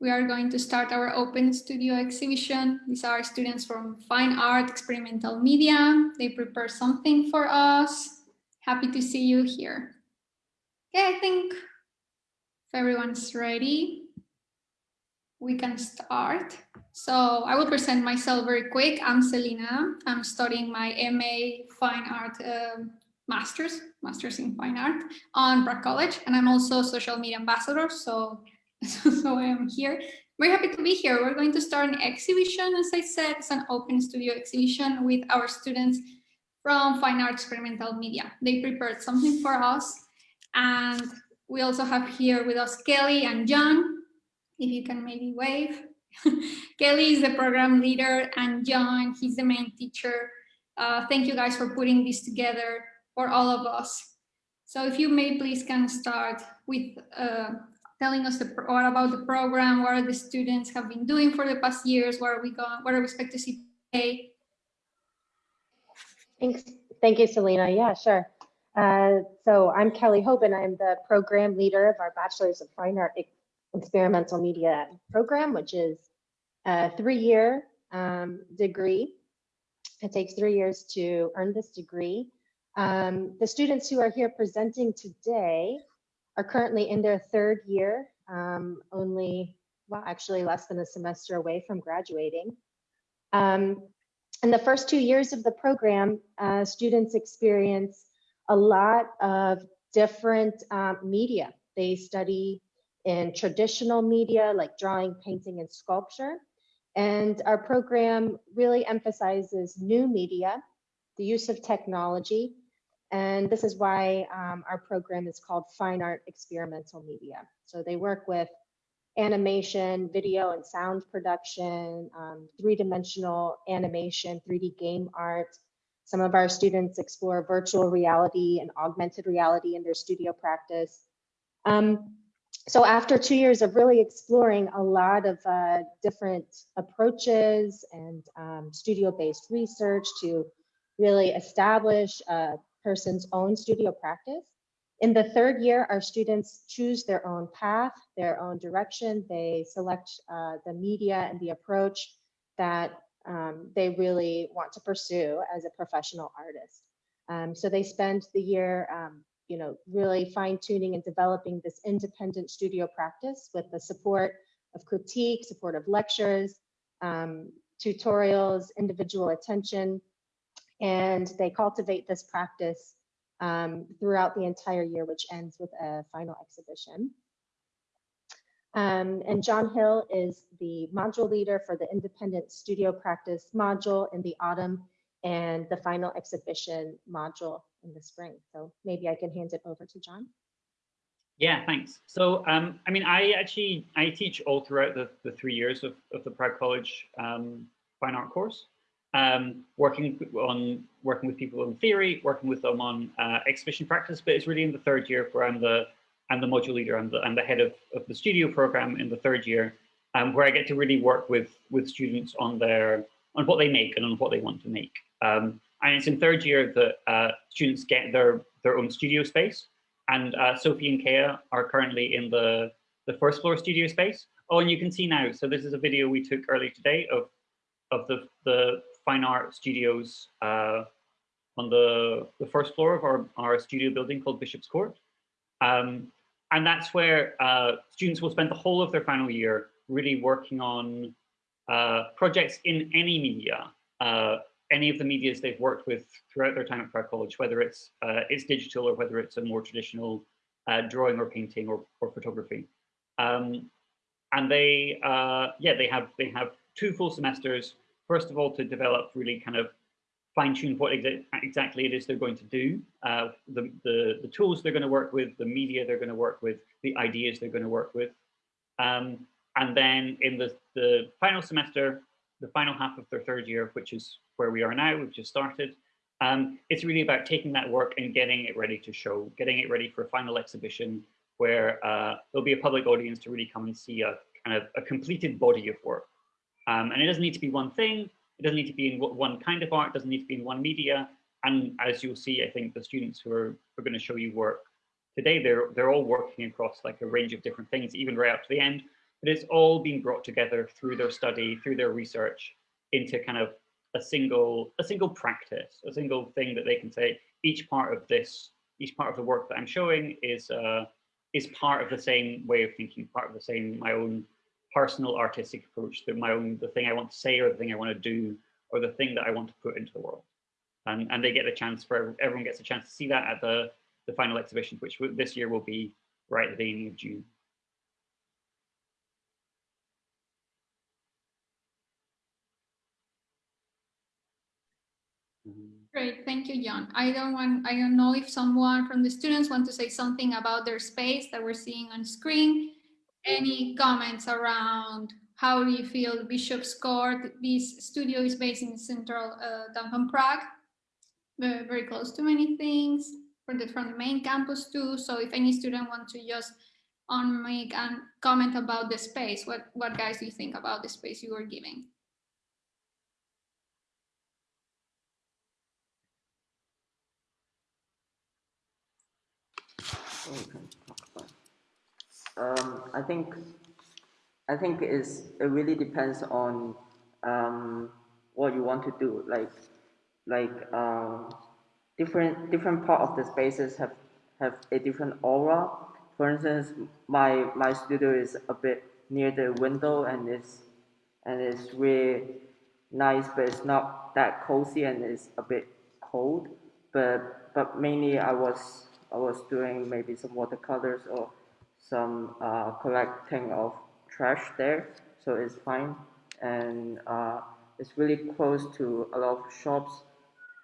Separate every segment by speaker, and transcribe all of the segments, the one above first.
Speaker 1: we are going to start our open studio exhibition. These are students from Fine Art Experimental Media. They prepare something for us. Happy to see you here. Okay, I think if everyone's ready, we can start. So I will present myself very quick. I'm Selina. I'm studying my MA Fine Art uh, Masters, Masters in Fine Art on Prague College. And I'm also social media ambassador. So, so I am here. Very happy to be here. We're going to start an exhibition, as I said, it's an open studio exhibition with our students from Fine Art Experimental Media. They prepared something for us. And we also have here with us Kelly and John. If you can maybe wave. Kelly is the program leader and John, he's the main teacher. Uh, thank you guys for putting this together for all of us. So if you may please can start with uh, telling us the, what about the program, what are the students have been doing for the past years, what are we going, what are we expect to see today?
Speaker 2: Thanks. Thank you, Selina. Yeah, sure. Uh, so I'm Kelly Hoban. I'm the program leader of our Bachelor's of Fine Art Experimental Media program, which is a three-year um, degree. It takes three years to earn this degree. Um, the students who are here presenting today are currently in their third year, um, only, well, actually less than a semester away from graduating. Um, in the first two years of the program, uh, students experience a lot of different um, media. They study in traditional media like drawing, painting, and sculpture. And our program really emphasizes new media, the use of technology, and this is why um, our program is called Fine Art Experimental Media. So they work with animation, video and sound production, um, three-dimensional animation, 3D game art. Some of our students explore virtual reality and augmented reality in their studio practice. Um, so after two years of really exploring a lot of uh, different approaches and um, studio-based research to really establish person's own studio practice. In the third year, our students choose their own path, their own direction. They select uh, the media and the approach that um, they really want to pursue as a professional artist. Um, so they spend the year, um, you know, really fine tuning and developing this independent studio practice with the support of critique, support of lectures, um, tutorials, individual attention, and they cultivate this practice um, throughout the entire year, which ends with a final exhibition. Um, and John Hill is the module leader for the independent studio practice module in the autumn and the final exhibition module in the spring. So maybe I can hand it over to John.
Speaker 3: Yeah, thanks. So, um, I mean, I actually, I teach all throughout the, the three years of, of the Prague College um, fine art course um, working on working with people in theory, working with them on uh, exhibition practice, but it's really in the third year where I'm the I'm the module leader and the, I'm the head of, of the studio program in the third year, um, where I get to really work with with students on their on what they make and on what they want to make. Um, and it's in third year that uh, students get their their own studio space. And uh, Sophie and Kea are currently in the the first floor studio space. Oh, and you can see now. So this is a video we took early today of of the the fine art studios uh, on the, the first floor of our, our studio building called Bishop's Court. Um, and that's where uh, students will spend the whole of their final year really working on uh, projects in any media, uh, any of the medias they've worked with throughout their time at Prague College, whether it's uh, it's digital or whether it's a more traditional uh, drawing or painting or, or photography. Um, and they, yeah, they have they have two full semesters first of all, to develop really kind of fine tune what exa exactly it is they're going to do, uh, the, the, the, tools they're going to work with, the media they're going to work with, the ideas they're going to work with. Um, and then in the, the final semester, the final half of their third year, which is where we are now, we've just started, um, it's really about taking that work and getting it ready to show, getting it ready for a final exhibition where uh, there'll be a public audience to really come and see a kind of a completed body of work. Um, and it doesn't need to be one thing. It doesn't need to be in one kind of art. It doesn't need to be in one media. And as you'll see, I think the students who are, are going to show you work today, they're, they're all working across like a range of different things, even right up to the end. but it's all being brought together through their study, through their research into kind of a single, a single practice, a single thing that they can say, each part of this, each part of the work that I'm showing is, uh, is part of the same way of thinking, part of the same, my own personal artistic approach, that my own, the thing I want to say or the thing I want to do, or the thing that I want to put into the world. And, and they get a chance for, everyone gets a chance to see that at the, the final exhibition, which this year will be right at the beginning of June.
Speaker 1: Great, thank you, John. I don't want, I don't know if someone from the students want to say something about their space that we're seeing on screen. Any comments around how do you feel Bishop's Court? This studio is based in central uh, downtown Prague, very, very close to many things from the, from the main campus too. So if any student wants to just on make and comment about the space, what, what guys do you think about the space you are giving?
Speaker 4: Um, I think I think is it really depends on um, what you want to do. Like like um, different different part of the spaces have have a different aura. For instance, my my studio is a bit near the window and it's and it's really nice, but it's not that cozy and it's a bit cold. But but mainly I was I was doing maybe some watercolors or some uh, collecting of trash there, so it's fine. And uh, it's really close to a lot of shops.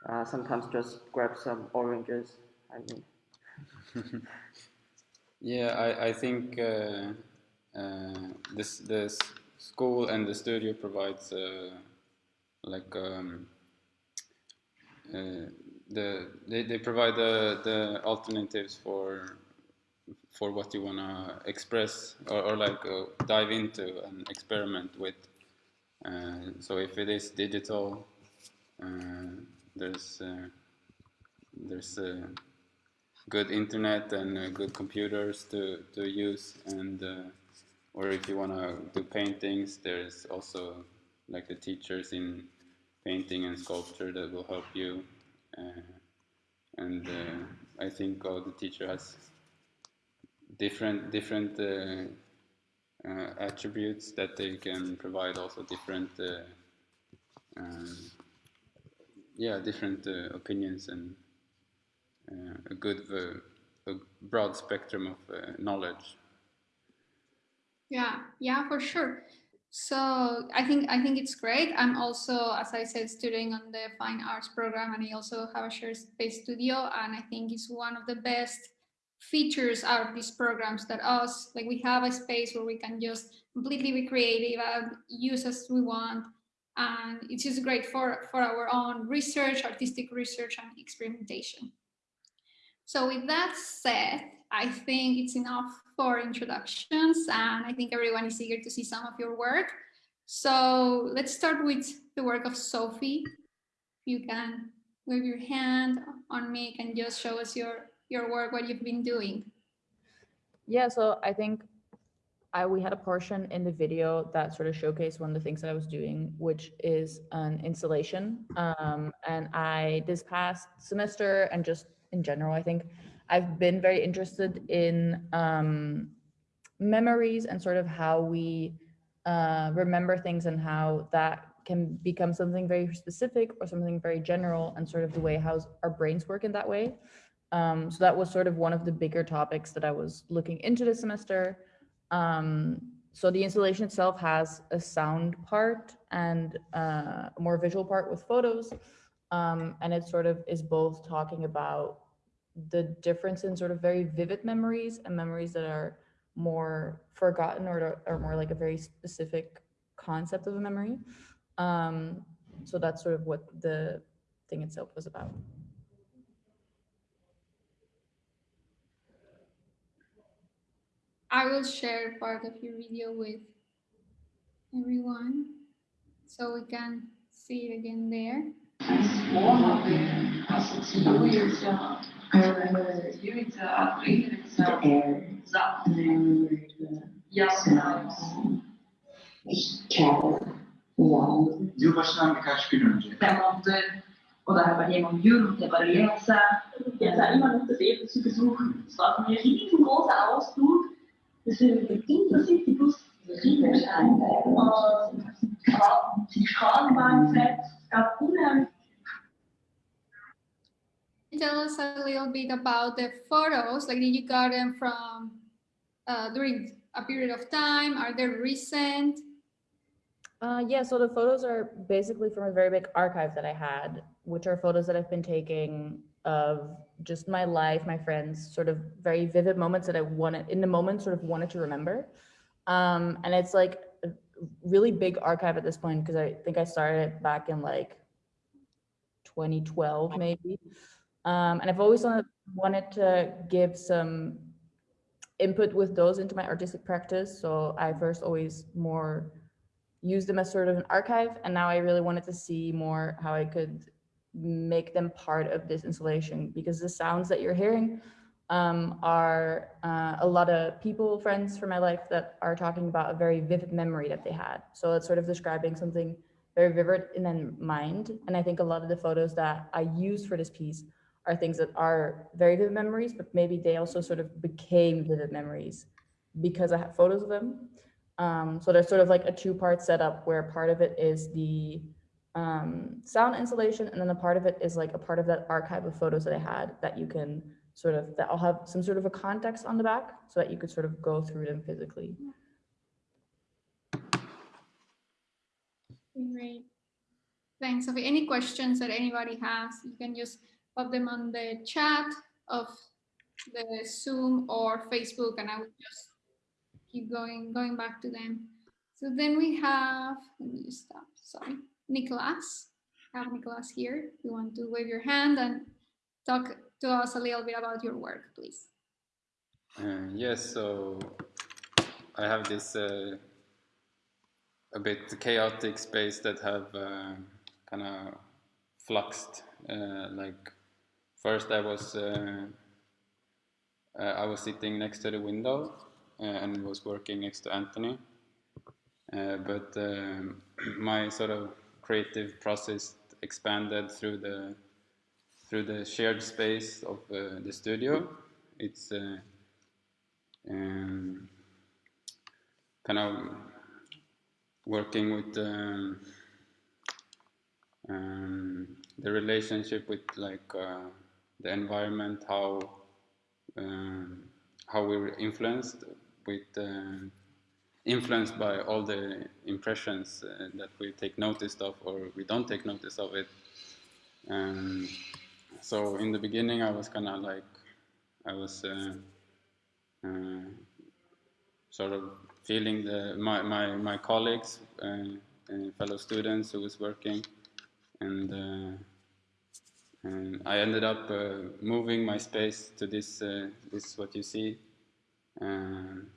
Speaker 4: Uh, sometimes just grab some oranges. I mean.
Speaker 5: yeah, I, I think uh, uh, this this school and the studio provides uh, like um, the they, they provide the, the alternatives for for what you want to express or, or like uh, dive into and experiment with. Uh, so if it is digital, uh, there's uh, there's uh, good internet and uh, good computers to, to use and or if you want to do paintings, there's also like the teachers in painting and sculpture that will help you and I think all the teacher has different different uh, uh, attributes that they can provide also different uh, um, yeah different uh, opinions and a good a broad spectrum of knowledge
Speaker 1: yeah yeah for sure so I think I think it's great. I'm also, as I said, studying on the fine arts program, and I also have a shared space studio. And I think it's one of the best features out of these programs that us like we have a space where we can just completely be creative and use as we want. And it's just great for for our own research, artistic research, and experimentation. So with that said, I think it's enough for introductions and I think everyone is eager to see some of your work. So let's start with the work of Sophie. You can wave your hand on me and just show us your, your work, what you've been doing.
Speaker 6: Yeah, so I think I, we had a portion in the video that sort of showcased one of the things that I was doing, which is an installation. Um, and I, this past semester and just in general, I think I've been very interested in um, memories and sort of how we uh, remember things and how that can become something very specific or something very general and sort of the way how our brains work in that way. Um, so that was sort of one of the bigger topics that I was looking into this semester. Um, so the installation itself has a sound part and uh, a more visual part with photos. Um, and it sort of is both talking about the difference in sort of very vivid memories and memories that are more forgotten or are more like a very specific concept of a memory. Um, so that's sort of what the thing itself was about.
Speaker 1: I will share part of your video with everyone so we can see it again there.
Speaker 7: Yazmıyoruz.
Speaker 8: Yılbaşından birkaç gün önce
Speaker 7: Däremot, och det här var genom jul, det var läsa.
Speaker 9: Ja, sag immer noch das Leben zu besuchen. Es war ein riesengroßer Ausflug. Die unheimlich
Speaker 1: Tell us a little bit about the photos. Like, did you got them from uh, during a period of time? Are they recent?
Speaker 6: Uh, yeah, so the photos are basically from a very big archive that I had, which are photos that I've been taking of just my life, my friends, sort of very vivid moments that I wanted in the moment, sort of wanted to remember. Um, and it's like a really big archive at this point because I think I started it back in like 2012, maybe. Um, and I've always wanted, wanted to give some input with those into my artistic practice. So I first always more used them as sort of an archive. And now I really wanted to see more how I could make them part of this installation because the sounds that you're hearing um, are uh, a lot of people, friends from my life that are talking about a very vivid memory that they had. So it's sort of describing something very vivid in their mind. And I think a lot of the photos that I used for this piece are things that are very vivid memories, but maybe they also sort of became vivid memories because I have photos of them. Um, so there's sort of like a two-part setup where part of it is the um, sound installation, and then a part of it is like a part of that archive of photos that I had that you can sort of, that I'll have some sort of a context on the back so that you could sort of go through them physically.
Speaker 1: Great. Thanks, Sophie. Any questions that anybody has, you can just pop them on the chat of the Zoom or Facebook, and I will just keep going, going back to them. So then we have, let me stop, sorry, Nicholas. I have Nicholas here. You want to wave your hand and talk to us a little bit about your work, please.
Speaker 5: Uh, yes, so I have this uh, a bit chaotic space that have uh, kind of fluxed. Uh, like first, I was uh, uh, I was sitting next to the window and was working next to Anthony, but um, my sort of creative process expanded through the through the shared space of the studio. It's um, kind of working with um, um, the relationship with like uh, the environment, how um, how we were influenced with uh, influenced by all the impressions uh, that we take notice of or we don't take notice of it. Um, so in the beginning, I was kind of like I was uh, uh, sort of feeling the my my, my colleagues and fellow students who was working and uh, and I ended up uh, moving my space to this uh, this what you see and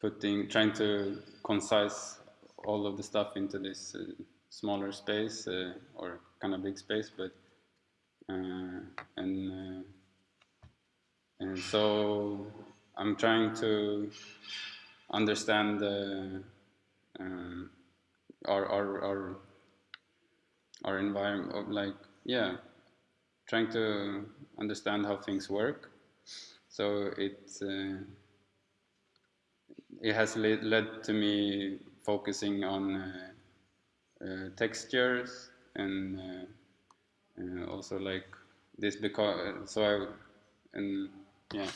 Speaker 5: putting trying to concise all of the stuff into this smaller space or kind of big space but and and so I'm trying to understand um, our, our, our, our environment, like, yeah, trying to understand how things work. So it, uh, it has led, to me focusing on uh, uh, textures and uh, uh, also like this because, so I, and yeah.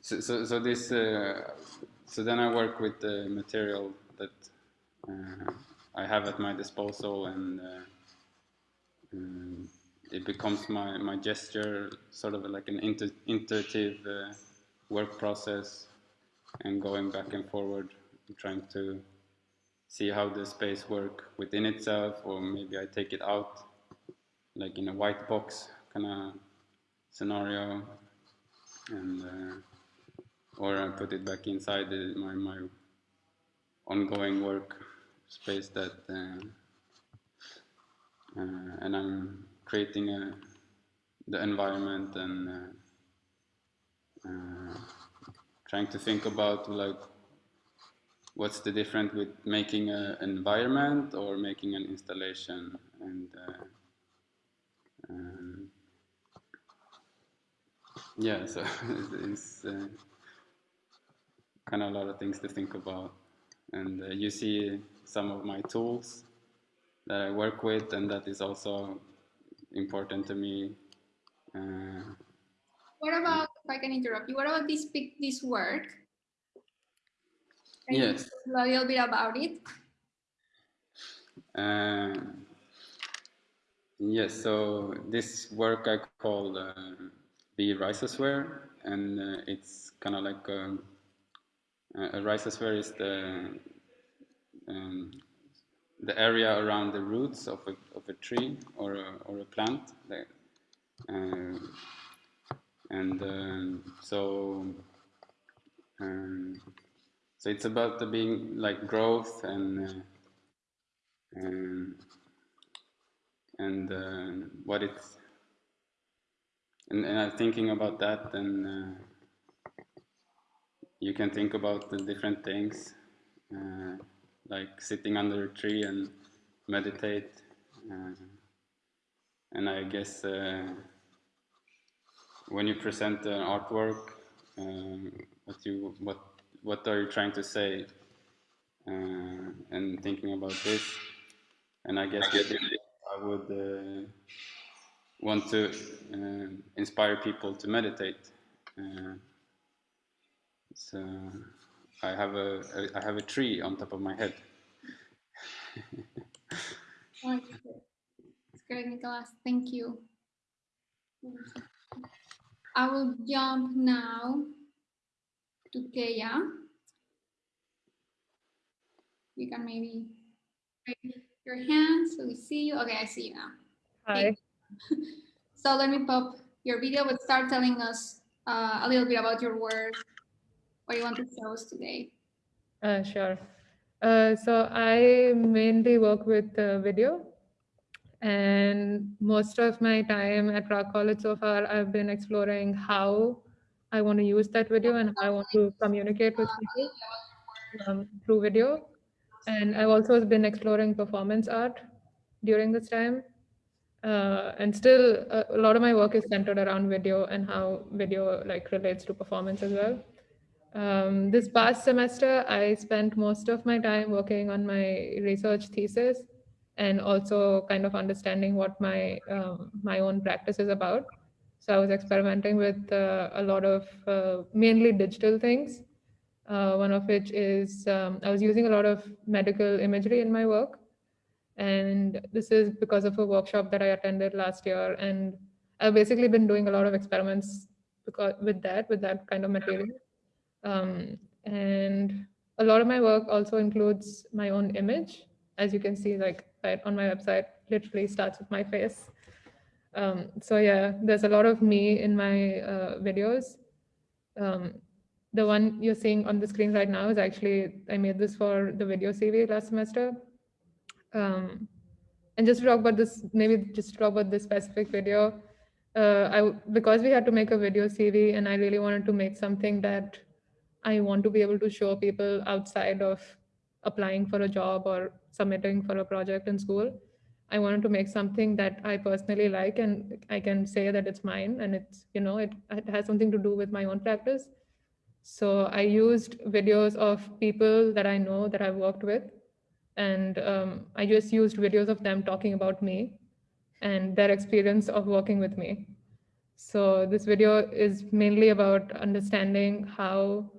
Speaker 5: So, so, so this, so then I work with the material that I have at my disposal and um, it becomes my, my gesture, sort of like an inter intuitive uh, work process and going back and forward, trying to see how the space work within itself or maybe I take it out like in a white box kind of scenario and uh, or I put it back inside the, my my ongoing work space that uh, uh, and I'm creating a, the environment and uh, trying to think about like what's the difference with making an environment or making an installation and uh, um, yeah so it's uh, kind of a lot of things to think about. And uh, you see some of my tools that I work with and that is also important to me. Uh,
Speaker 1: What about, if I can interrupt you, what about this this work? Can you
Speaker 5: Yes.
Speaker 1: A little bit about it.
Speaker 5: Uh, yes, so this work I call uh, the rhizosphere, and uh, it's kind of like a, a rhizosphere is the um, the area around the roots of a, of a tree or a, or a plant. That, uh, and um, so um, so it's about the being like growth and uh, and and uh, what it's and, and I'm thinking about that and uh, you can think about the different things uh, like sitting under a tree and meditate uh, and I guess when you present an artwork um, what you what what are you trying to say uh, and thinking about this and I guess I would uh, want to uh, inspire people to meditate. Uh, so I have a I have a tree on top of my head.
Speaker 1: It's good. It's great, Nicholas. Thank you. I will jump now to Keya. You can maybe raise your hand so we see you. Okay, I see you now.
Speaker 8: Hi.
Speaker 1: So let me pop your video, but start telling us uh, a little bit about your work, what you want to show us today.
Speaker 8: Uh, sure. Uh, so I mainly work with uh, video and most of my time at Prague College so far, I've been exploring how I want to use that video and how I want to communicate with people um, through video. And I've also been exploring performance art during this time. Uh, and still, a, a lot of my work is centered around video and how video like relates to performance as well. Um, this past semester, I spent most of my time working on my research thesis and also kind of understanding what my um, my own practice is about. So I was experimenting with uh, a lot of uh, mainly digital things. Uh, one of which is um, I was using a lot of medical imagery in my work. And this is because of a workshop that I attended last year. And I've basically been doing a lot of experiments because with that, with that kind of material. Um, and a lot of my work also includes my own image. As you can see, like on my website, literally starts with my face. Um, so yeah, there's a lot of me in my uh, videos. Um, the one you're seeing on the screen right now is actually, I made this for the video CV last semester. Um, and just to talk about this, maybe just to talk about this specific video, uh, I, because we had to make a video CV and I really wanted to make something that I want to be able to show people outside of applying for a job or submitting for a project in school. I wanted to make something that I personally like and I can say that it's mine and it's, you know, it, it has something to do with my own practice. So I used videos of people that I know that I've worked with. And um, I just used videos of them talking about me and their experience of working with me. So this video is mainly about understanding how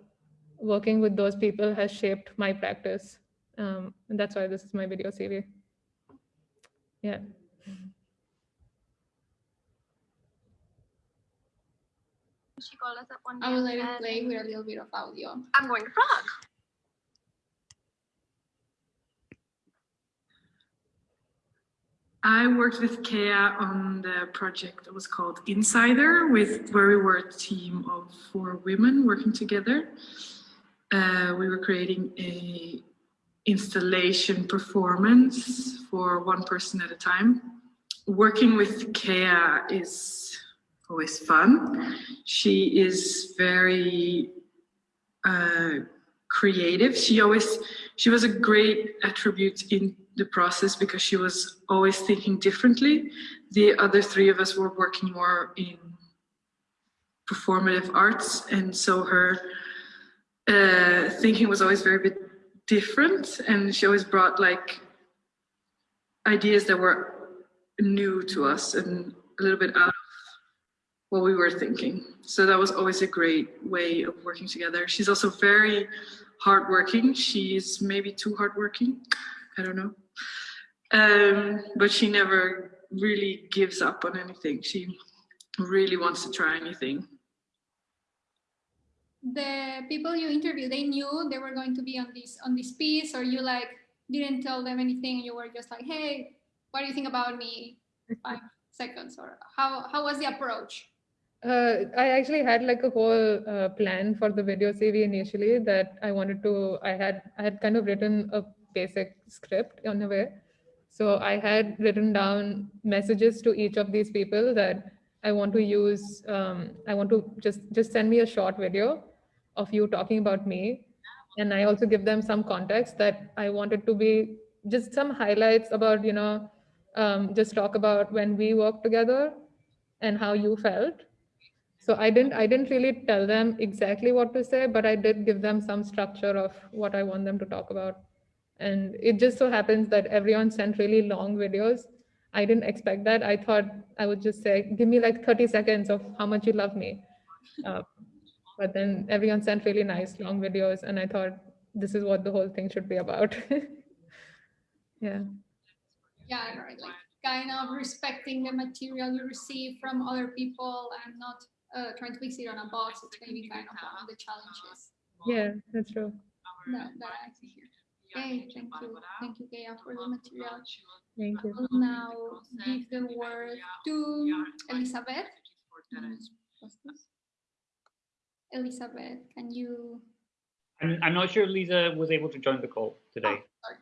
Speaker 8: working with those people has shaped my practice. Um, and that's why this is my video CV. Yeah.
Speaker 10: She called us up one day.
Speaker 1: I will let it play with a little bit of audio.
Speaker 10: I'm going to Prague.
Speaker 11: I worked with Kea on the project that was called Insider, with where we were a team of four women working together. Uh, we were creating a installation performance for one person at a time. Working with Kea is always fun. She is very uh, creative. She always, she was a great attribute in the process because she was always thinking differently. The other three of us were working more in performative arts and so her uh, thinking was always very different and she always brought like ideas that were new to us and a little bit out of what we were thinking. So that was always a great way of working together. She's also very hardworking. She's maybe too hardworking. I don't know. Um, but she never really gives up on anything. She really wants to try anything.
Speaker 1: The people you interviewed, they knew they were going to be on this on this piece, or you like didn't tell them anything. You were just like, "Hey, what do you think about me?" Five seconds, or how how was the approach?
Speaker 8: Uh, I actually had like a whole uh, plan for the video CV initially that I wanted to. I had I had kind of written a basic script in a way. So I had written down messages to each of these people that I want to use. Um, I want to just just send me a short video of you talking about me. And I also give them some context that I wanted to be just some highlights about, you know, um, just talk about when we worked together and how you felt. So I didn't I didn't really tell them exactly what to say, but I did give them some structure of what I want them to talk about. And it just so happens that everyone sent really long videos. I didn't expect that. I thought I would just say, give me like 30 seconds of how much you love me. Uh, but then everyone sent really nice long videos and I thought this is what the whole thing should be about. yeah.
Speaker 1: Yeah, right. Like kind of respecting the material you receive from other people and not uh, trying to fix it on a box. It's maybe kind of one of the challenges.
Speaker 8: Yeah, that's true.
Speaker 1: That, that I see here. Okay, thank you. Thank you, Gaia, for the material.
Speaker 8: Thank you.
Speaker 1: I will now give the word to Elizabeth. What's this? Elizabeth, can you?
Speaker 3: I'm, I'm not sure Lisa was able to join the call today.
Speaker 1: Oh, sorry.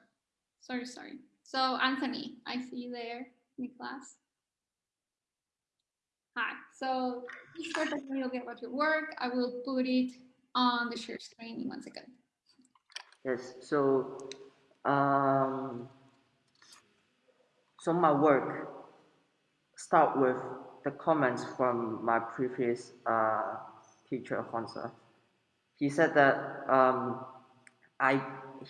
Speaker 1: sorry, sorry. So Anthony, I see you there in the class. Hi, so please start talking a little bit about your work. I will put it on the share screen in one second.
Speaker 4: Yes, so um, so my work start with the comments from my previous uh, teacher Honza. He said that um, I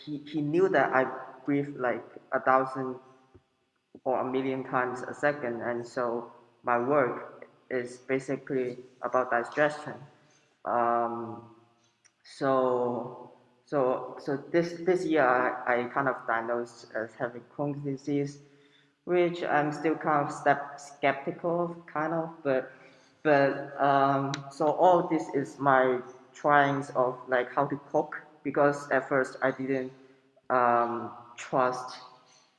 Speaker 4: he, he knew that I breathe like a thousand or a million times a second, and so my work is basically about digestion. Um, so so so this this year I, I kind of diagnosed as having Crohn's disease, which I'm still kind of step, skeptical of, kind of, but but um, so all this is my tryings of like how to cook because at first I didn't um, trust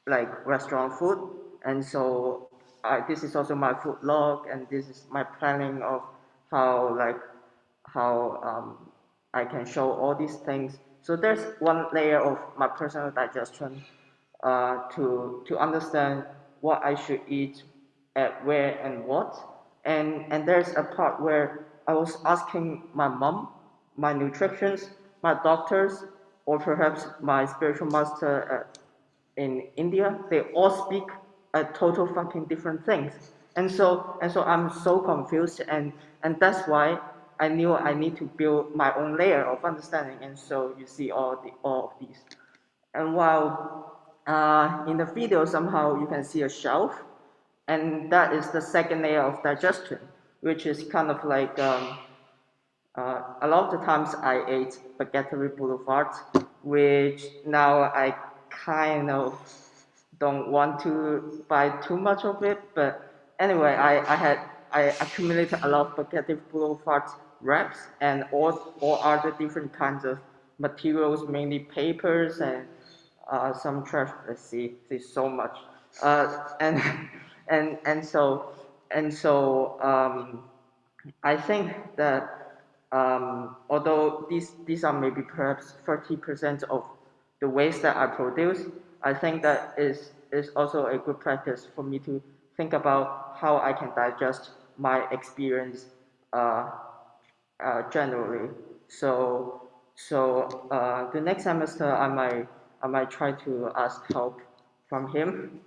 Speaker 4: like restaurant food. And so I, this is also my food log and this is my planning of how like how um, I can show all these things. So there's one layer of my personal digestion uh, to to understand what I should eat at where and what and and there's a part where I was asking my mom, my nutritionists, my doctors, or perhaps my spiritual master uh, in India. They all speak a total fucking different things, and so and so I'm so confused, and and that's why I knew I need to build my own layer of understanding, and so you see all the all of these, and while uh, in the video somehow you can see a shelf and that is the second layer of digestion, which is kind of like um, uh, a lot of the times I ate Bageterie Boulevard, which now I kind of don't want to buy too much of it. But anyway, I, I had I accumulated a lot of Bageterie Boulevard wraps and all, all other different kinds of materials, mainly papers and uh, some trash. Let's see, there's so much. Uh, and and and so and so um, I think that um, although these these are maybe perhaps 30% of the waste that I produce, I think that is is also a good practice for me to think about how I can digest my experience uh, uh, generally. So so uh, the next semester I might I might try to ask help from him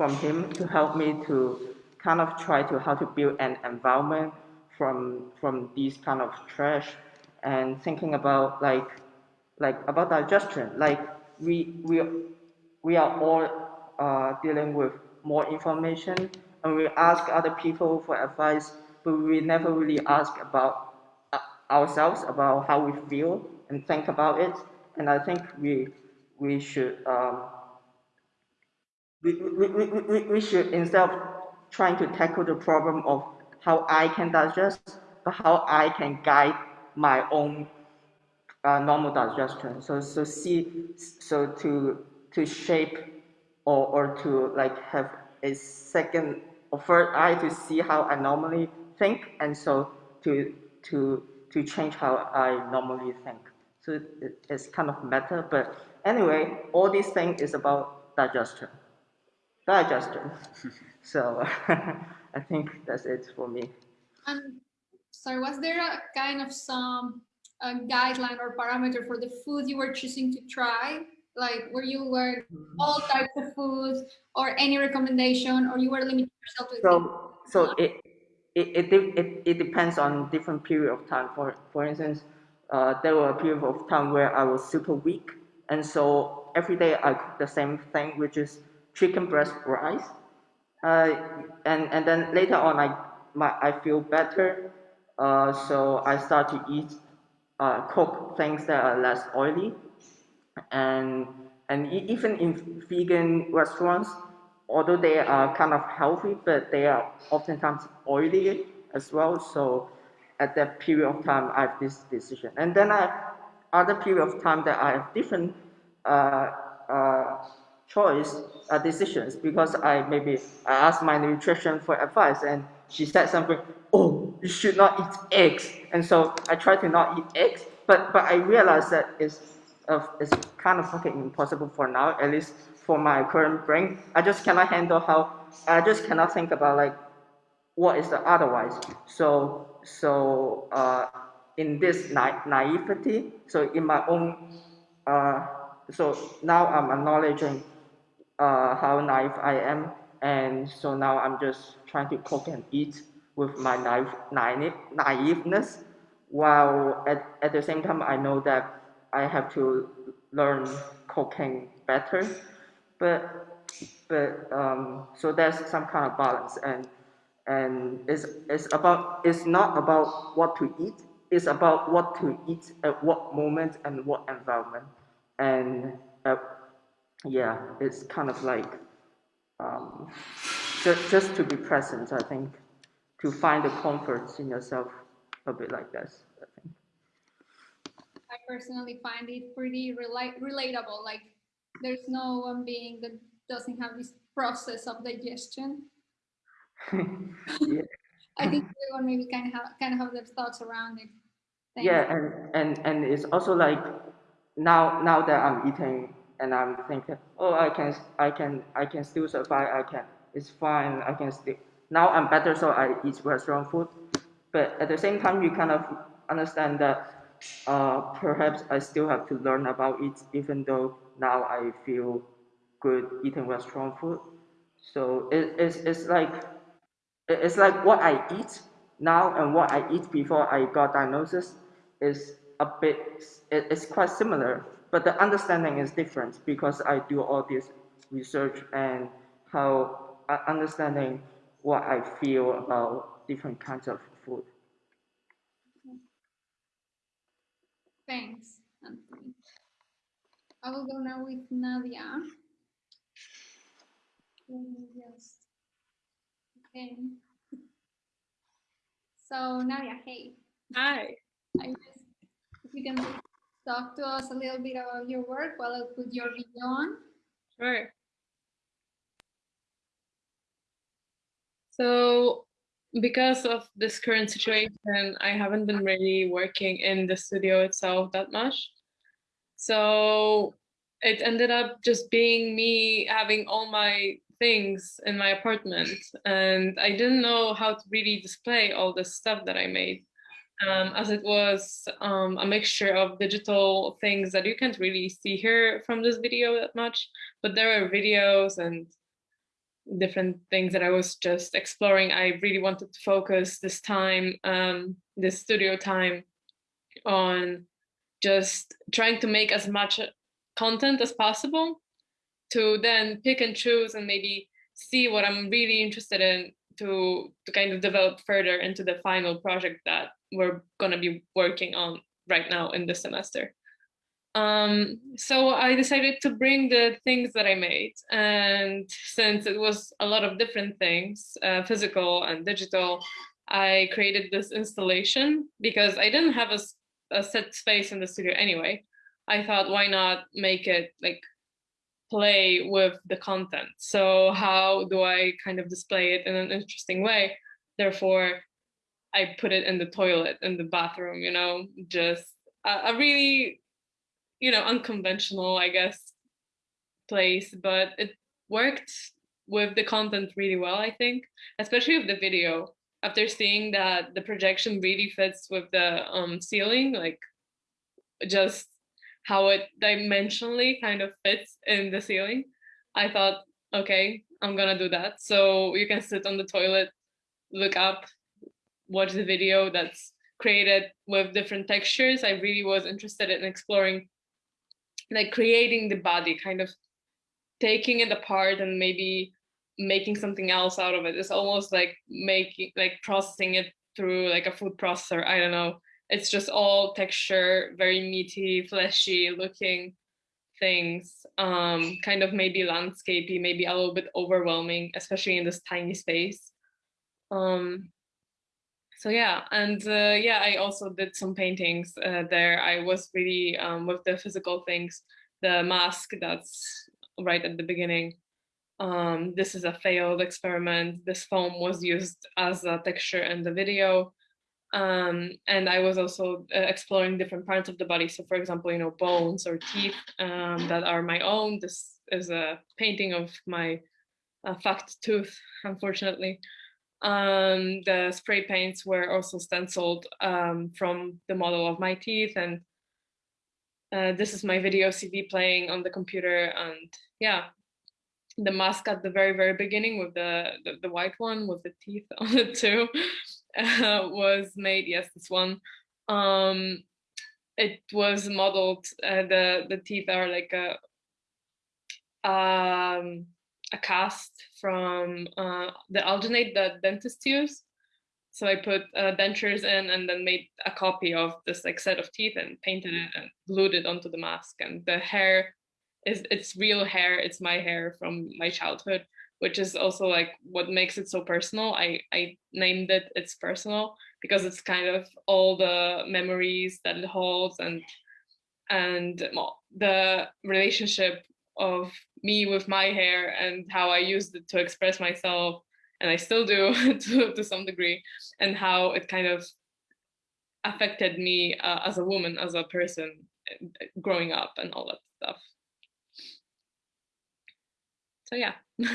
Speaker 4: from him to help me to kind of try to how to build an environment from from these kind of trash and thinking about like like about digestion. Like we we we are all uh, dealing with more information and we ask other people for advice but we never really ask about uh, ourselves about how we feel and think about it. And I think we we should um, we, should instead of trying to tackle the problem of how I can digest, but how I can guide my own uh, normal digestion. So so see so to to shape or or to like have a second or third eye to see how I normally think, and so to to to change how I normally think. So it, it's kind of meta, but anyway, all these things is about digestion digestion. so I think that's it for me.
Speaker 1: And sorry, was there a kind of some a guideline or parameter for the food you were choosing to try? Like were you were all types of foods or any recommendation or you were limiting yourself to
Speaker 4: So so it it, it, it, it depends on different period of time. For for instance, uh, there were a period of time where I was super weak and so every day I cook the same thing, which is chicken breast rice. Uh, and, and then later on, I, my, I feel better. Uh, so I start to eat, uh, cook things that are less oily. And, and even in vegan restaurants, although they are kind of healthy, but they are oftentimes oily as well. So at that period of time, I have this decision. And then I have other period of time that I have different uh, uh, choice uh, decisions because I maybe I asked my nutrition for advice and she said something, oh, you should not eat eggs. And so I try to not eat eggs, but, but I realized that it's, uh, it's kind of fucking impossible for now, at least for my current brain. I just cannot handle how, I just cannot think about like, what is the otherwise. So, so uh, in this na naivety, so in my own, uh, so now I'm acknowledging uh, how naive I am. And so now I'm just trying to cook and eat with my naive, naive, naiveness, while at, at the same time I know that I have to learn cooking better. But but um, so there's some kind of balance and and it's, it's about it's not about what to eat it's about what to eat at what moment and what environment and yeah, it's kind of like um, just, just to be present, I think, to find the comfort in yourself a bit like this, I think.
Speaker 1: I personally find it pretty rela relatable. Like there's no one being that doesn't have this process of digestion.
Speaker 4: yeah.
Speaker 1: I think everyone maybe kind of have, kind of have their thoughts around it.
Speaker 4: Thanks. Yeah, and, and, and it's also like now now that I'm eating and I'm thinking, oh, I can, I can, I can still survive. I can, it's fine. I can still. Now I'm better, so I eat restaurant food. But at the same time, you kind of understand that uh, perhaps I still have to learn about it, even though now I feel good eating restaurant food. So it, it's, it's like it's like what I eat now and what I eat before I got diagnosis is a bit it's quite similar but the understanding is different because I do all this research and how uh, understanding what I feel about different kinds of food.
Speaker 1: Thanks, Anthony. I will go now with Nadia. Let me just, okay. So Nadia, hey.
Speaker 12: Hi.
Speaker 1: I just, if you can talk to us a little bit about your work while I put your video on?
Speaker 12: Sure. So because of this current situation, I haven't been really working in the studio itself that much. So it ended up just being me having all my things in my apartment and I didn't know how to really display all the stuff that I made. Um, as it was um, a mixture of digital things that you can't really see here from this video that much, but there were videos and different things that I was just exploring. I really wanted to focus this time, um, this studio time on just trying to make as much content as possible to then pick and choose and maybe see what I'm really interested in to, to kind of develop further into the final project that we're going to be working on right now in this semester. Um, so I decided to bring the things that I made. And since it was a lot of different things, uh, physical and digital, I created this installation because I didn't have a, a set space in the studio anyway. I thought, why not make it like play with the content? So how do I kind of display it in an interesting way? Therefore, I put it in the toilet, in the bathroom, you know, just a, a really, you know, unconventional, I guess, place, but it worked with the content really well, I think, especially with the video. After seeing that the projection really fits with the um, ceiling, like just how it dimensionally kind of fits in the ceiling, I thought, okay, I'm gonna do that. So you can sit on the toilet, look up, watch the video that's created with different textures. I really was interested in exploring, like creating the body, kind of taking it apart and maybe making something else out of it. It's almost like making, like processing it through like a food processor. I don't know. It's just all texture, very meaty, fleshy looking things, um, kind of maybe landscapey, maybe a little bit overwhelming, especially in this tiny space. Um, so yeah and uh, yeah i also did some paintings uh, there. I was really um, with the physical things the mask that's right at the beginning. Um, this is a failed experiment. This foam was used as a texture in the video. Um, and i was also uh, exploring different parts of the body. So for example you know bones or teeth um, that are my own. This is a painting of my uh, fact tooth unfortunately um, the spray paints were also stenciled um, from the model of my teeth and uh, this is my video CV playing on the computer and yeah, the mask at the very, very beginning with the, the, the white one with the teeth on it too uh, was made, yes, this one. Um, it was modeled, uh, the, the teeth are like a, um, a cast from uh, the alginate that dentists use. So I put uh, dentures in and then made a copy of this like set of teeth and painted it and glued it onto the mask. And the hair is it's real hair. It's my hair from my childhood, which is also like what makes it so personal. I, I named it It's Personal because it's kind of all the memories that it holds and and the relationship of me with my hair and how I used it to express myself, and I still do to, to some degree, and how it kind of affected me uh, as a woman, as a person uh, growing up and all that stuff. So yeah.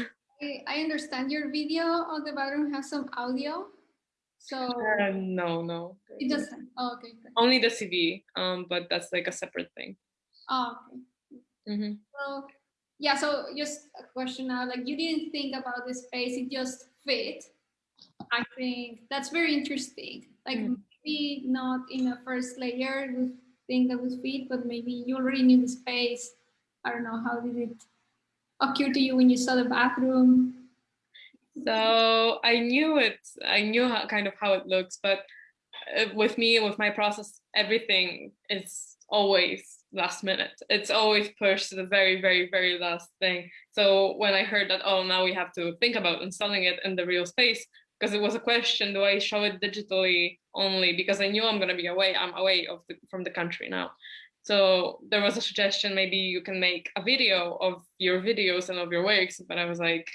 Speaker 1: I understand your video on the bathroom has some audio. So
Speaker 12: uh, no, no.
Speaker 1: It doesn't. Oh, okay.
Speaker 12: Only the CV, um, but that's like a separate thing.
Speaker 1: Oh, okay.
Speaker 12: Mm -hmm.
Speaker 1: So yeah, so just a question now, like you didn't think about this space, it just fit. I think that's very interesting. Like mm. maybe not in a first layer you think that would fit, but maybe you already knew the space. I don't know, how did it occur to you when you saw the bathroom?
Speaker 12: So I knew it, I knew how, kind of how it looks, but uh, with me, with my process, everything is always last minute. It's always pushed to the very, very, very last thing. So when I heard that, oh, now we have to think about installing it in the real space, because it was a question, do I show it digitally only? Because I knew I'm going to be away. I'm away of the, from the country now. So there was a suggestion, maybe you can make a video of your videos and of your works. But I was like,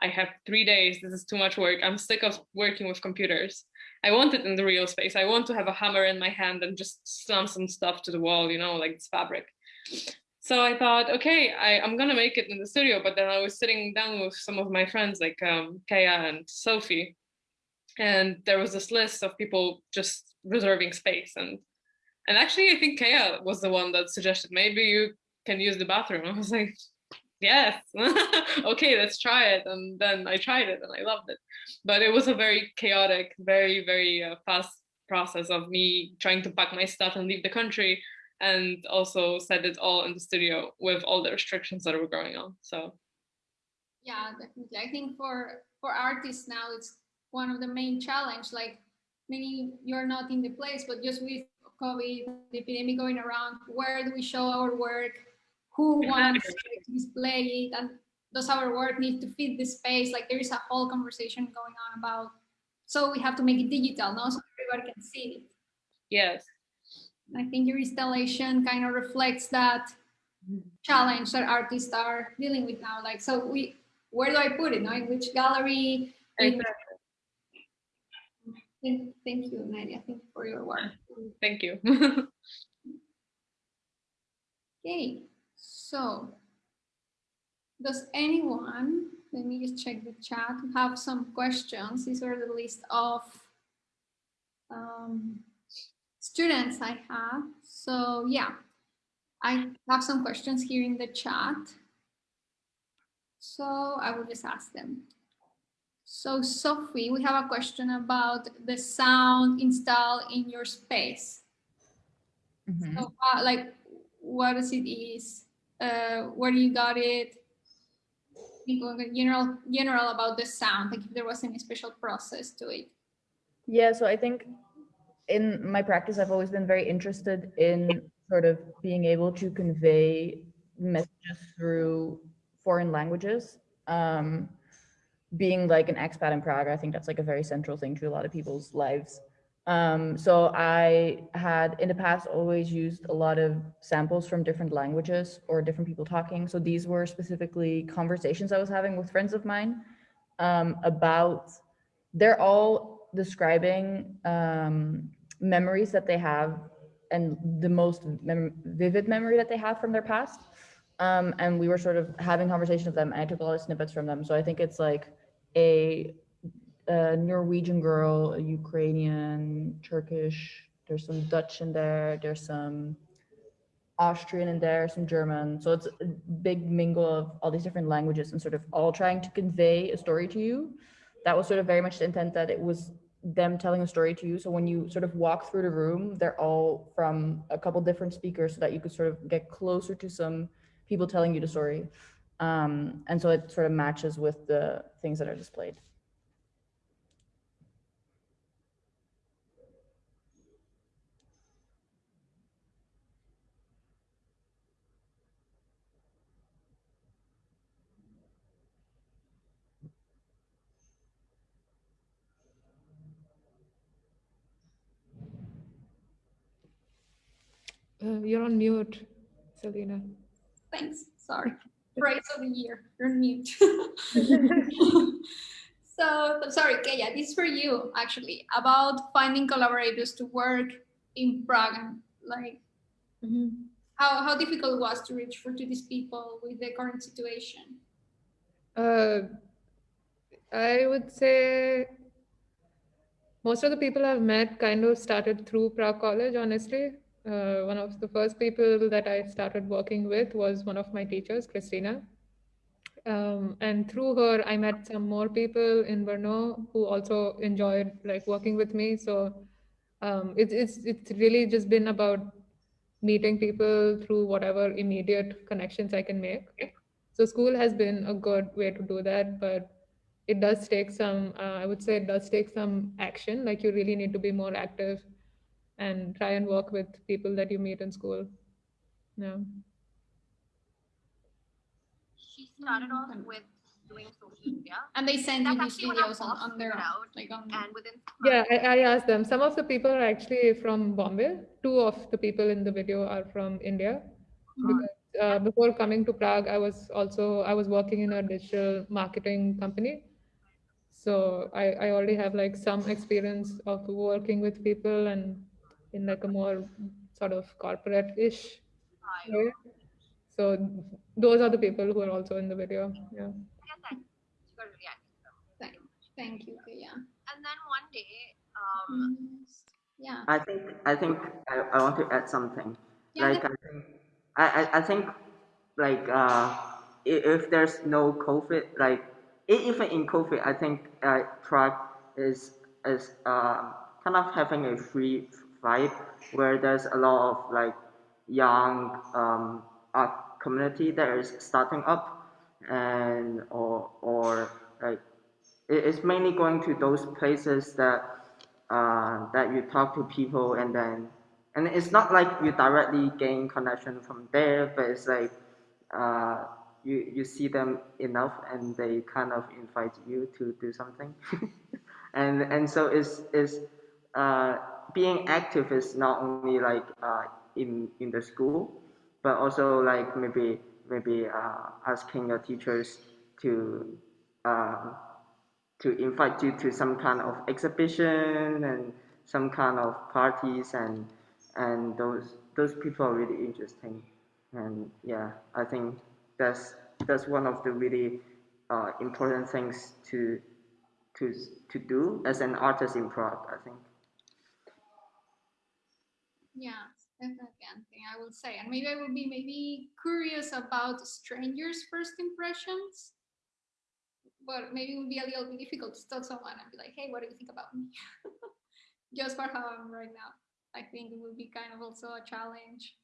Speaker 12: I have three days. This is too much work. I'm sick of working with computers. I want it in the real space. I want to have a hammer in my hand and just slam some stuff to the wall, you know, like this fabric. So I thought, okay, I, am gonna make it in the studio. But then I was sitting down with some of my friends like um, Kaya and Sophie. and there was this list of people just reserving space and and actually i think kaya was the one that suggested maybe you can use the bathroom i was like yes. Okay let's try it. And then i tried it and i loved it. But it was a very chaotic very very uh, fast process of me trying to pack my stuff and leave the country and also set it all in the studio with all the restrictions that were going on. So
Speaker 1: yeah definitely. I think for for artists now it's one of the main challenge. Like maybe you're not in the place but just with covid the epidemic going around where do we show our work who wants to display it and does our work need to fit the space like there is a whole conversation going on about so we have to make it digital no so everybody can see it
Speaker 12: yes
Speaker 1: i think your installation kind of reflects that challenge that artists are dealing with now like so we where do i put it no? in which gallery in, Thank, thank you, Nadia. Thank you for your work.
Speaker 12: Thank you.
Speaker 1: okay, so does anyone, let me just check the chat, have some questions? These are the list of um, students I have. So yeah, I have some questions here in the chat. So I will just ask them. So Sophie, we have a question about the sound installed in your space. Mm -hmm. So uh, like, what does it is? Uh, where you got it? General, general about the sound, like if there was any special process to it.
Speaker 6: Yeah, so I think in my practice, I've always been very interested in sort of being able to convey messages through foreign languages. Um, being like an expat in Prague, I think that's like a very central thing to a lot of people's lives. Um, so I had in the past always used a lot of samples from different languages or different people talking. So these were specifically conversations I was having with friends of mine um, about, they're all describing um, memories that they have and the most mem vivid memory that they have from their past. Um, and we were sort of having conversations with them and I took a lot of snippets from them. So I think it's like a, a Norwegian girl, a Ukrainian, Turkish, there's some Dutch in there, there's some Austrian in there, some German. So it's a big mingle of all these different languages and sort of all trying to convey a story to you. That was sort of very much the intent that it was them telling a story to you. So when you sort of walk through the room, they're all from a couple different speakers so that you could sort of get closer to some people telling you the story. Um, and so it sort of matches with the things that are displayed.
Speaker 8: Uh, you're on mute, Selina.
Speaker 1: Thanks. Sorry praise of the year. You're mute. so I'm sorry, Kaya, this is for you actually about finding collaborators to work in Prague. Like mm -hmm. how, how difficult it was to reach for to these people with the current situation?
Speaker 8: Uh, I would say most of the people I've met kind of started through Prague College, honestly uh, one of the first people that I started working with was one of my teachers, Christina. Um, and through her, I met some more people in Brno who also enjoyed like working with me. So um, it, it's it's really just been about meeting people through whatever immediate connections I can make. So school has been a good way to do that, but it does take some. Uh, I would say it does take some action. Like you really need to be more active and try and work with people that you meet in school. Yeah.
Speaker 10: She started off with doing social media.
Speaker 1: And they send you these videos on, on their out, like on
Speaker 10: and within
Speaker 8: Yeah, I, I asked them. Some of the people are actually from Bombay. Two of the people in the video are from India. Mm-hmm. Because uh, before coming to Prague, I was also I was working in a digital marketing company. So I, I already have like some experience of working with people and in like a more sort of corporate-ish way. So those are the people who are also in the video. Yeah.
Speaker 1: Thank, thank you. Yeah.
Speaker 10: And then one day. Um,
Speaker 1: yeah.
Speaker 4: I think I think I, I want to add something.
Speaker 1: Yeah,
Speaker 4: like I think I, I, I think like uh if there's no COVID, like even in COVID, I think uh, Prague is is uh, kind of having a free vibe where there's a lot of like young um, art community that is starting up and or or like it's mainly going to those places that uh, that you talk to people and then and it's not like you directly gain connection from there but it's like uh, you you see them enough and they kind of invite you to do something. And and so it's it's uh, being active is not only like uh, in in the school but also like maybe maybe uh, asking your teachers to uh, to invite you to some kind of exhibition and some kind of parties and and those those people are really interesting. And yeah I think that's that's one of the really uh, important things to to to do as an artist in Prague I think
Speaker 1: Yeah, definitely something I will say. And maybe I will be maybe curious about strangers' first impressions. But maybe it would be a little bit difficult to tell someone and be like, hey, what do you think about me? just for how I'm right now. I think it would be kind of also a challenge.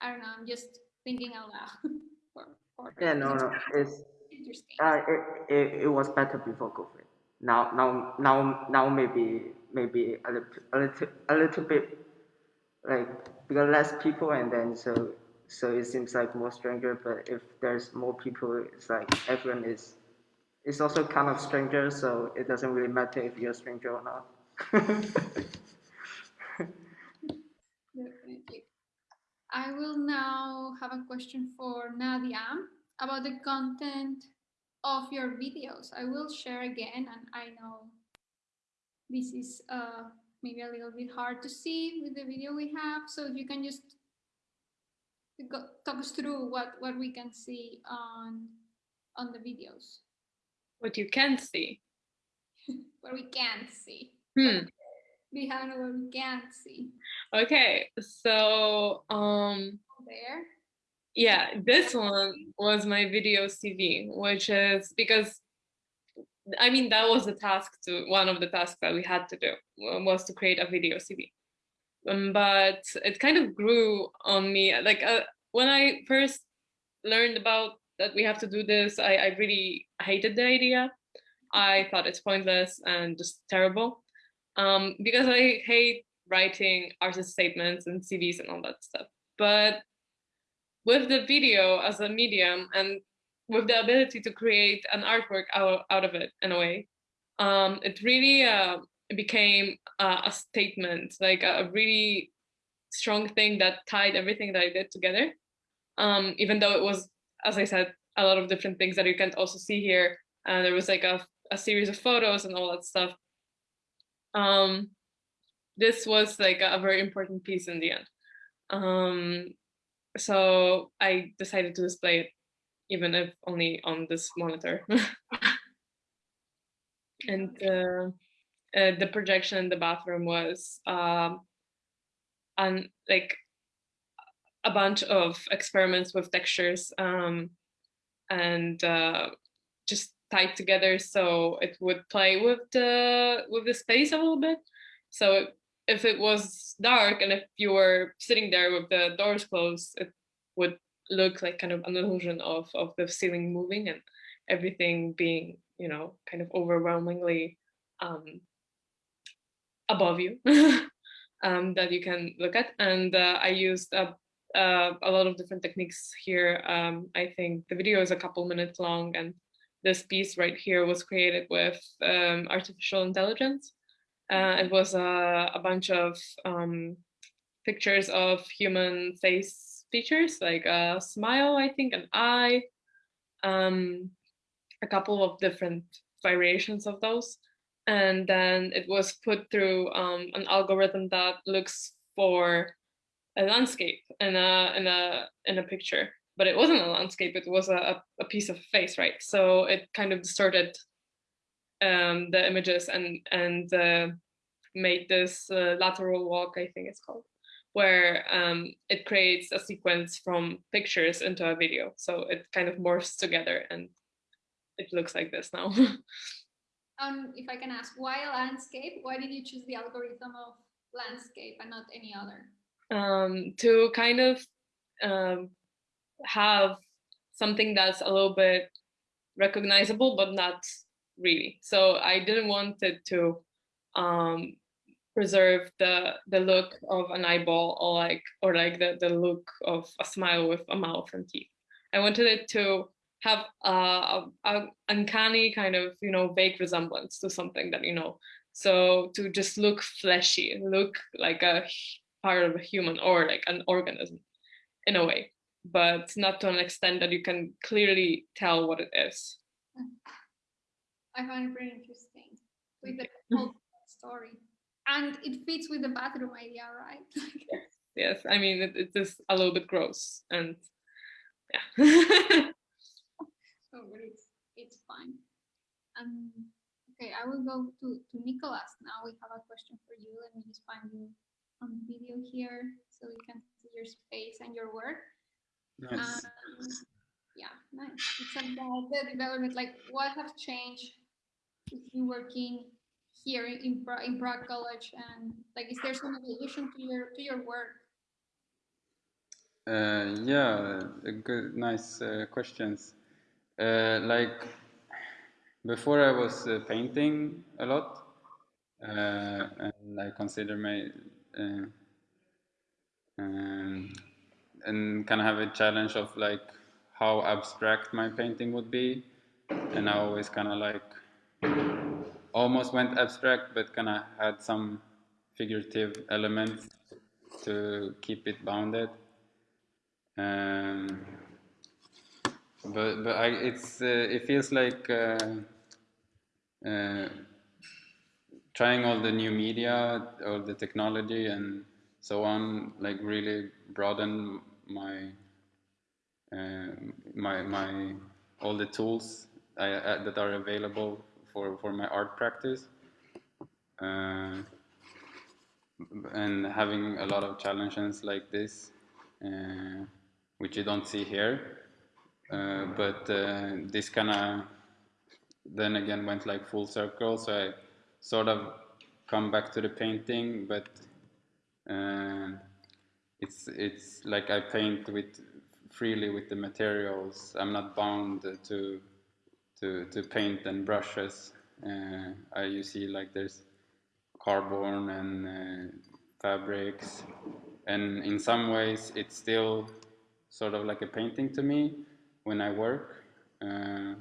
Speaker 1: I don't know, I'm just thinking out loud. for, for
Speaker 4: yeah no no it's
Speaker 1: interesting.
Speaker 4: uh, it, it, it was better before COVID now now now now maybe maybe a little a little a little bit like because less people and then so so it seems like more stranger but if there's more people it's like everyone is it's also kind of stranger so it doesn't really matter if you're a stranger or not
Speaker 1: I will now have a question for Nadia about the content of your videos. I will share again, and I know this is uh, maybe a little bit hard to see with the video we have. So if you can just go, talk us through what, what we can see on on the videos,
Speaker 12: What you can see.
Speaker 1: what we can't see,
Speaker 12: Hmm.
Speaker 1: behind what we can't see.
Speaker 12: Okay, so um
Speaker 1: There.
Speaker 12: yeah, this one was my video CV, which is because I mean that was the task to one of the tasks that we had to do was to create a video CV. Um, but it kind of grew on me like uh, when I first learned about that we have to do this, I, I really hated the idea. I thought it's pointless and just terrible um, because I hate writing artist statements and CVs and all that stuff. But with the video as a medium and with the ability to create an artwork out, out of it in a way, um, it really uh, became uh, a statement, like a really strong thing that tied everything that I did together. Um, even though it was, as I said, a lot of different things that you can't also see here. And there was like a, a series of photos and all that stuff. Um, this was like a, a very important piece in the end. Um, so I decided to display it, even if only on this monitor. and uh, uh, the projection in the bathroom was um, and like a bunch of experiments with textures um, and uh, just tied together so it would play with the with the space a little bit. So if it was dark and if you were sitting there with the doors closed, it would look like kind of an illusion of of the ceiling moving and everything being you know kind of overwhelmingly um, above you um, that you can look at. And uh, I used a, uh, a lot of different techniques here. Um, I think the video is a couple minutes long and this piece right here was created with um, artificial intelligence. Uh, it was a, a bunch of um, pictures of human face features, like a smile, I think, an eye, um, a couple of different variations of those. And then it was put through um, an algorithm that looks for a landscape in a in a in a picture. But it wasn't a landscape it was a, a piece of face right? So it kind of distorted um, the images and and uh, made this uh, lateral walk, I think it's called, where um, it creates a sequence from pictures into a video. So it kind of morphs together and it looks like this now.
Speaker 1: um, if I can ask, why landscape? Why did you choose the algorithm of landscape and not any other?
Speaker 12: Um, to kind of um, have something that's a little bit recognizable, but not really. So I didn't want it to um, preserve the the look of an eyeball or like or like the, the look of a smile with a mouth and teeth. I wanted it to have a, a, a uncanny kind of you know vague resemblance to something that you know. So to just look fleshy, look like a part of a human or like an organism in a way, but not to an extent that you can clearly tell what it is.
Speaker 1: I find it very interesting with the whole story. And it fits with the bathroom idea, right?
Speaker 12: yes, yes. I mean, it, it's just a little bit gross and yeah.
Speaker 1: so, but it's, it's fine. Um, okay, I will go to, to Nicholas now. We have a question for you. Let me just find you on video here so we can see your space and your work.
Speaker 5: Nice.
Speaker 1: Um, yeah, nice. It's about the development, like what have changed with you working here in in Prague College, and like, is there some evolution to your to your work?
Speaker 5: Uh, yeah, good, nice uh, questions. Uh, like before, I was uh, painting a lot, uh, and I consider my uh, um, and kind of have a challenge of like how abstract my painting would be, and I always kind of like almost went abstract, but kind of had some figurative elements to keep it bounded. Um, but but I, it's uh, it feels like uh, uh, trying all the new media, all the technology, and so on, like really broaden my uh, my my all the tools I, uh, that are available for for my art practice. Uh, and having a lot of challenges like this, uh, which you don't see here, uh, but uh, this kind of then again went like full circle. So I sort of come back to the painting, but uh, it's it's like I paint with freely with the materials. I'm not bound to to to paint and brushes. Uh, you see like there's carbon and uh, fabrics, and in some ways it's still sort of like a painting to me when I work. Uh,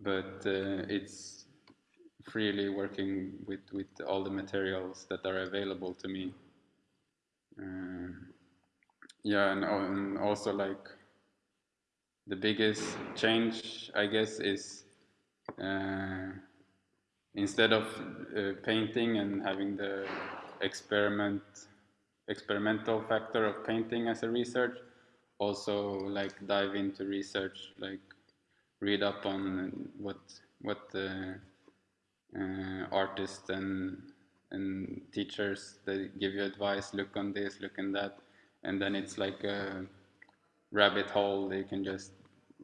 Speaker 5: but uh, it's freely working with, with all the materials that are available to me. Uh, yeah, and, and also like the biggest change, I guess, is uh, instead of uh, painting and having the experiment experimental factor of painting as a research, also like dive into research, like read up on what what the uh, artists and and teachers they give you advice. Look on this, look on that, and then it's like a rabbit hole. They can just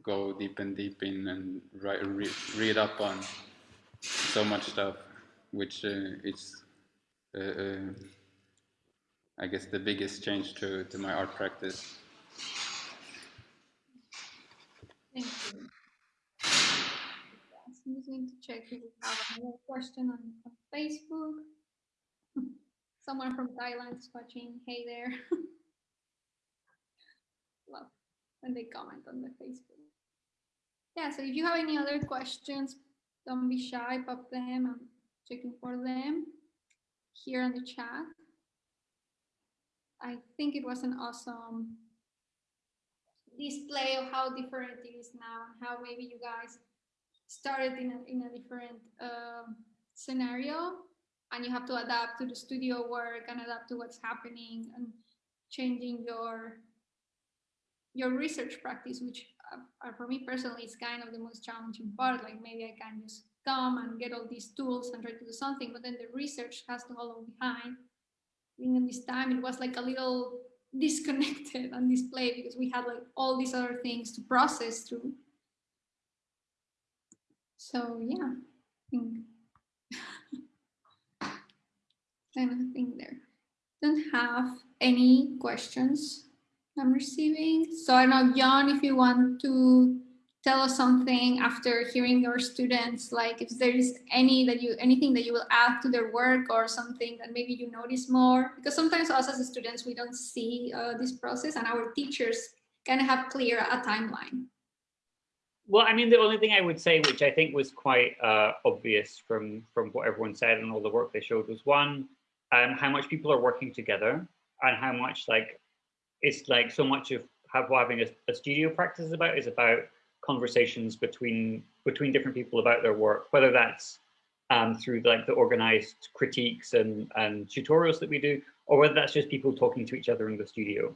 Speaker 5: go deep and deep in and write, read, read up on so much stuff, which uh, is, uh, uh, I guess, the biggest change to, to my art practice.
Speaker 1: Thank you. Just going to check if we have another question on, on Facebook. Someone from Thailand is watching. Hey there. Love when they comment on the Facebook. Yeah, so if you have any other questions, don't be shy, pop them. I'm checking for them here in the chat. I think it was an awesome display of how different it is now and how maybe you guys started in a, in a different uh, scenario and you have to adapt to the studio work and adapt to what's happening and changing your your research practice which uh, for me personally is kind of the most challenging part like maybe i can just come and get all these tools and try to do something, but then the research has to follow behind. In this time, it was like a little disconnected on display because we had like all these other things to process through. So yeah, I think kind of thing there. Don't have any questions I'm receiving. So I know, John, if you want to tell us something after hearing your students, like if there is any that you anything that you will add to their work or something that maybe you notice more, because sometimes us as students we don't see uh, this process, and our teachers kind of have clear a timeline.
Speaker 3: Well, I mean, the only thing I would say, which I think was quite uh, obvious from from what everyone said and all the work they showed, was one, um, how much people are working together and how much like it's like so much of having a, a studio practice is about is about conversations between between different people about their work, whether that's um, through like the organized critiques and, and tutorials that we do, or whether that's just people talking to each other in the studio.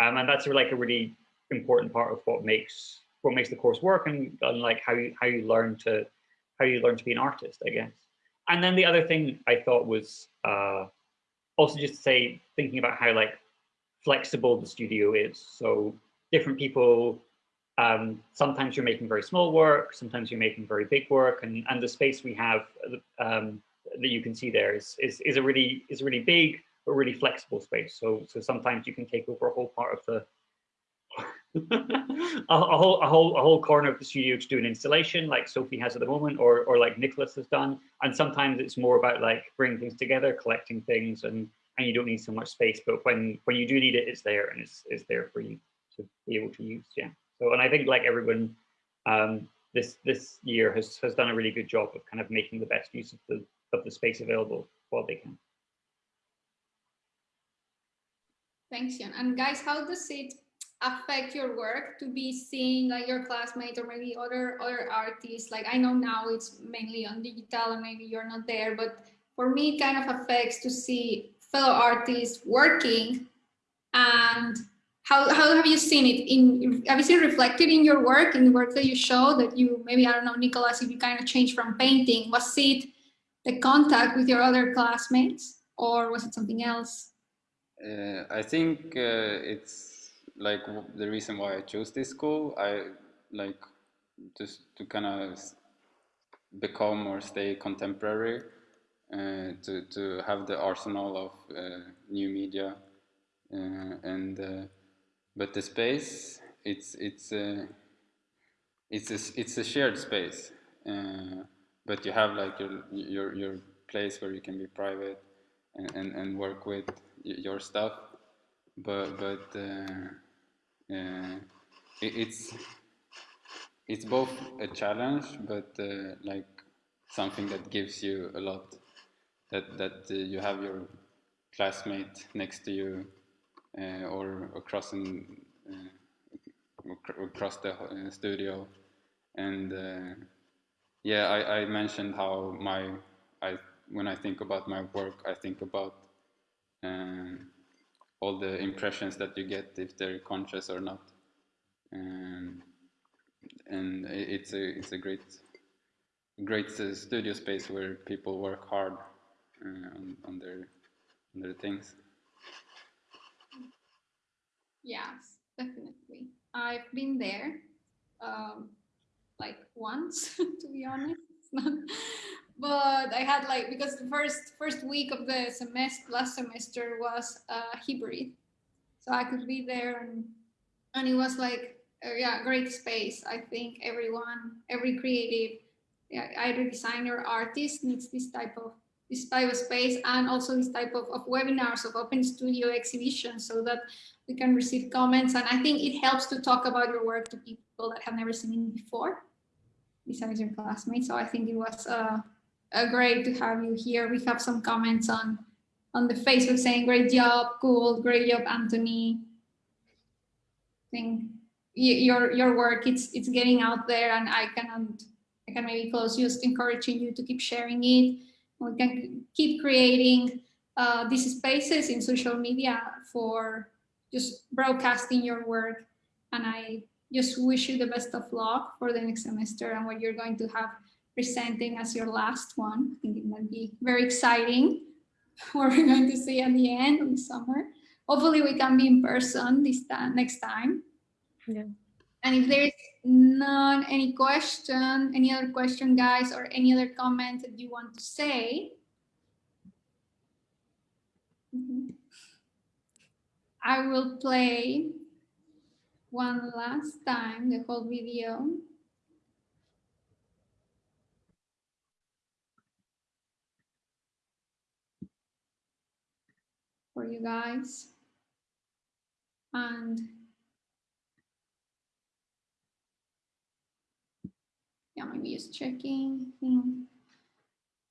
Speaker 3: Um, and that's like a really important part of what makes what makes the course work and, and like how you how you learn to how you learn to be an artist, I guess. And then the other thing I thought was uh, also just to say, thinking about how like flexible the studio is. So different people, um, sometimes you're making very small work, sometimes you're making very big work, and, and the space we have um, that you can see there is, is, is a really is a really big but really flexible space. So so sometimes you can take over a whole part of the a, a, whole a whole a whole corner of the studio to do an installation like Sophie has at the moment, or or like Nicholas has done. And sometimes it's more about like bringing things together, collecting things, and and you don't need so much space. But when when you do need it, it's there and it's it's there for you to be able to use. Yeah. So and I think like everyone, um, this this year has has done a really good job of kind of making the best use of the of the space available while they can.
Speaker 1: Thanks, Jan. And guys, how does it affect your work to be seeing like your classmates or maybe other other artists? Like I know now it's mainly on digital and maybe you're not there, but for me it kind of affects to see fellow artists working and how, how have you seen it? In have you seen reflected in your work in the work that you show that you maybe i don't know nicholas if you kind of changed from painting was it the contact with your other classmates or was it something else?
Speaker 5: Uh, i think uh, it's like the reason why i chose this school i like just to kind of become or stay contemporary to, to have the arsenal of uh, new media uh, and but the space it's it's it's a, it's a shared space but you have like your your your place where you can be private and, and, and work with your stuff but but uh, uh, it, it's it's both a challenge but uh, like something that gives you a lot that that uh, you have your classmate next to you uh, or across in, uh, across the studio. And yeah I, I mentioned how my I when I think about my work I think about all the impressions that you get if they're conscious or not. And and it's a it's a great great studio space where people work hard. uh, on, on their on their things.
Speaker 1: Yes, definitely. I've been there, um, like once, to be honest. but I had like because the first first week of the semester last semester was uh, hybrid, so I could be there and and it was like uh, yeah great space. I think everyone, every creative, yeah, either designer, artist needs this type of this type of space and also this type of, of webinars of open studio exhibitions so that we can receive comments. And I think it helps to talk about your work to people that have never seen it before. Besides your classmates so I think it was uh, great to have you here. We have some comments on on the Facebook saying great job cool great job Anthony. I think your your work it's it's getting out there and I cannot I can maybe close just encouraging you to keep sharing it we can keep creating uh, these spaces in social media for just broadcasting your work. And I just wish you the best of luck for the next semester and what you're going to have presenting as your last one. I think it might be very exciting what we're going to see at the end of the summer. Hopefully we can be in person this time next time.
Speaker 8: Yeah.
Speaker 1: And if there is none, any question, any other question, guys, or any other comment that you want to say, mhm, I will play one last time the whole video. For you guys. And yeah, maybe just checking.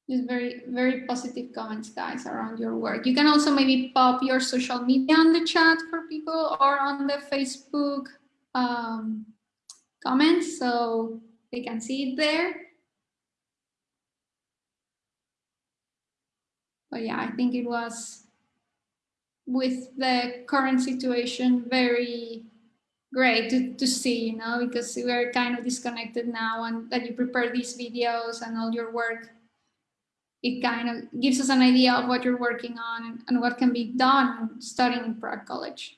Speaker 1: Just very, very positive comments, guys, around your work. You can also maybe pop your social media on the chat for people or on the Facebook um, comments so they can see it there. But yeah, I think it was with the current situation very great to, to see, you know, because we are kind of disconnected now and that you prepare these videos and all your work, it kind of gives us an idea of what you're working on and, and what can be done studying in Prague College.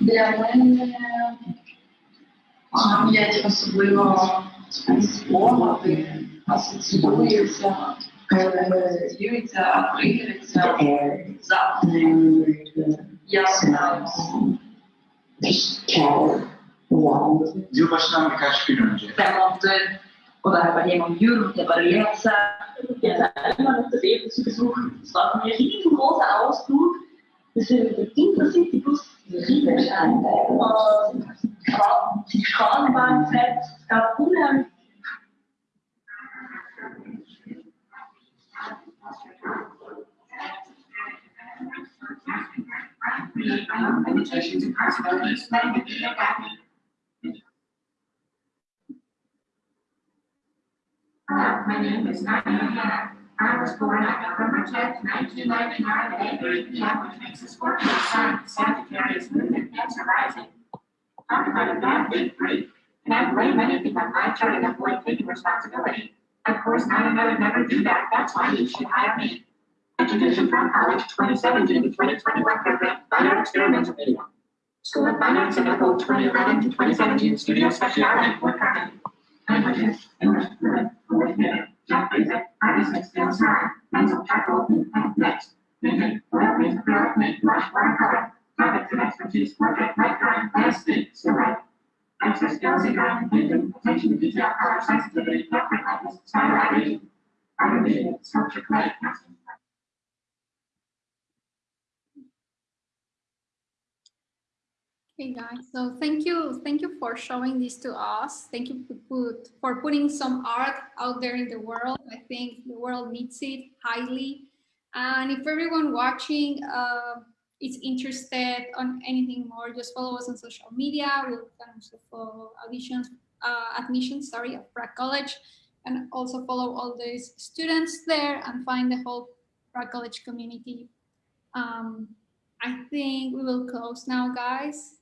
Speaker 7: Для мене пам'ять особливо спогади асоціюється, асоціюється, тригериться запахи. Я знаю.
Speaker 13: Yılbaşından birkaç gün önce
Speaker 7: Remonte oder bei jemandem Jürgen, der bei der Lehrzeit.
Speaker 9: Jetzt einmal auf das Leben zu besuchen. Es war für mich ein riesengroßer Ausflug. Wir sind mit Intercity-Bus Riemenstein und die Straßen waren fett. Es gab unheimlich
Speaker 14: Hello, my name is Nadia. I was born on November tenth, nineteen ninety-nine at eight thirty P M, which makes the Scorpio sign, Sagittarius moon and Cancer rising. Talk about a bad week, great. And I blame anything on my chart and avoid taking responsibility. Of course, not another never do that, that's why you should hire me. Education from College, twenty seventeen to twenty twenty-one program, Fine Art Experimental Media. School of Fine Arts in Ethel, twenty eleven to twenty seventeen, Studio work artist tackle, and next. Vision, whatever is development, brush, water color, topics and expertise, portrait, light drawing, landscape, still. Access skills drawing, painting, attention to detail, color sensitivity, portrait likeness, stylization, art vision, sculpture, clay, casting.
Speaker 1: Okay, guys. So thank you, thank you for showing this to us. Thank you for, put, for putting some art out there in the world. I think the world needs it highly. And if everyone watching uh, is interested on anything more, just follow us on social media. We'll can also follow auditions, uh, admissions, sorry, of Prague College, and also follow all these students there and find the whole Prague College community. Um, I think we will close now, guys.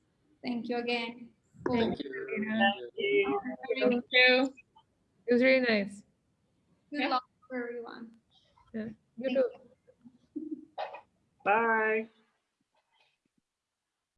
Speaker 1: Thank you again.
Speaker 8: Thank you. Thank
Speaker 1: Thank
Speaker 8: you. It was really nice.
Speaker 1: Good luck for everyone.
Speaker 8: Yeah. You too.
Speaker 3: Bye.